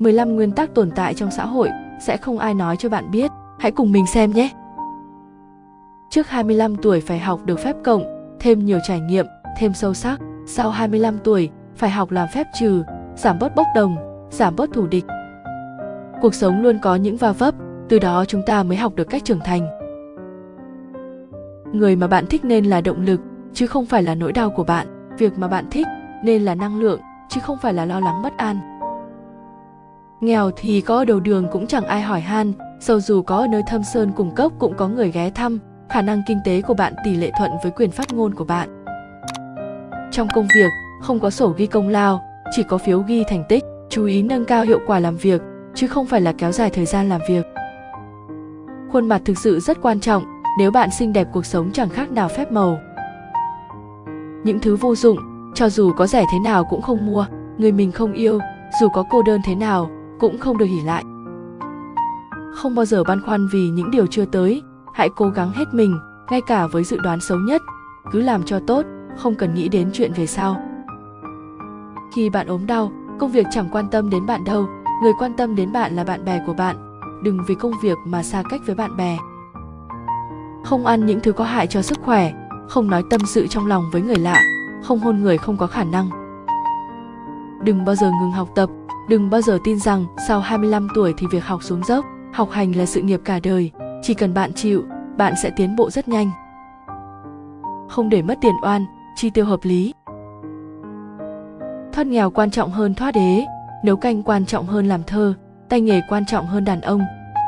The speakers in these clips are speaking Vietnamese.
15 nguyên tắc tồn tại trong xã hội sẽ không ai nói cho bạn biết, hãy cùng mình xem nhé. Trước 25 tuổi phải học được phép cộng, thêm nhiều trải nghiệm, thêm sâu sắc. Sau 25 tuổi, phải học làm phép trừ, giảm bớt bốc đồng, giảm bớt thù địch. Cuộc sống luôn có những va vấp, từ đó chúng ta mới học được cách trưởng thành. Người mà bạn thích nên là động lực, chứ không phải là nỗi đau của bạn. Việc mà bạn thích nên là năng lượng, chứ không phải là lo lắng bất an. Nghèo thì có ở đầu đường cũng chẳng ai hỏi han, sâu dù có ở nơi thâm sơn cùng cốc cũng có người ghé thăm, khả năng kinh tế của bạn tỷ lệ thuận với quyền phát ngôn của bạn. Trong công việc, không có sổ ghi công lao, chỉ có phiếu ghi thành tích, chú ý nâng cao hiệu quả làm việc, chứ không phải là kéo dài thời gian làm việc. Khuôn mặt thực sự rất quan trọng, nếu bạn xinh đẹp cuộc sống chẳng khác nào phép màu. Những thứ vô dụng, cho dù có rẻ thế nào cũng không mua, người mình không yêu, dù có cô đơn thế nào, cũng không được hỉ lại. Không bao giờ băn khoăn vì những điều chưa tới, hãy cố gắng hết mình, ngay cả với dự đoán xấu nhất, cứ làm cho tốt, không cần nghĩ đến chuyện về sau. Khi bạn ốm đau, công việc chẳng quan tâm đến bạn đâu, người quan tâm đến bạn là bạn bè của bạn. Đừng vì công việc mà xa cách với bạn bè. Không ăn những thứ có hại cho sức khỏe, không nói tâm sự trong lòng với người lạ, không hôn người không có khả năng. Đừng bao giờ ngừng học tập, đừng bao giờ tin rằng sau 25 tuổi thì việc học xuống dốc, học hành là sự nghiệp cả đời, chỉ cần bạn chịu, bạn sẽ tiến bộ rất nhanh. Không để mất tiền oan, chi tiêu hợp lý. Thoát nghèo quan trọng hơn thoát đế, nấu canh quan trọng hơn làm thơ, tay nghề quan trọng hơn đàn ông,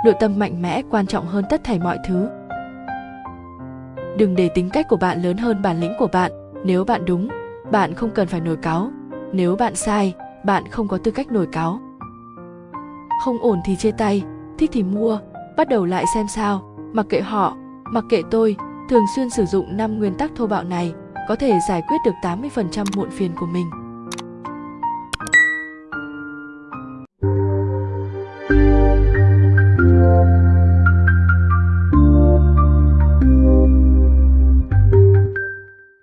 nội tâm mạnh mẽ quan trọng hơn tất thảy mọi thứ. Đừng để tính cách của bạn lớn hơn bản lĩnh của bạn, nếu bạn đúng, bạn không cần phải nổi cáo, nếu bạn sai, bạn không có tư cách nổi cáo. Không ổn thì chia tay, thích thì mua, bắt đầu lại xem sao, mặc kệ họ, mặc kệ tôi, thường xuyên sử dụng 5 nguyên tắc thô bạo này có thể giải quyết được 80% muộn phiền của mình.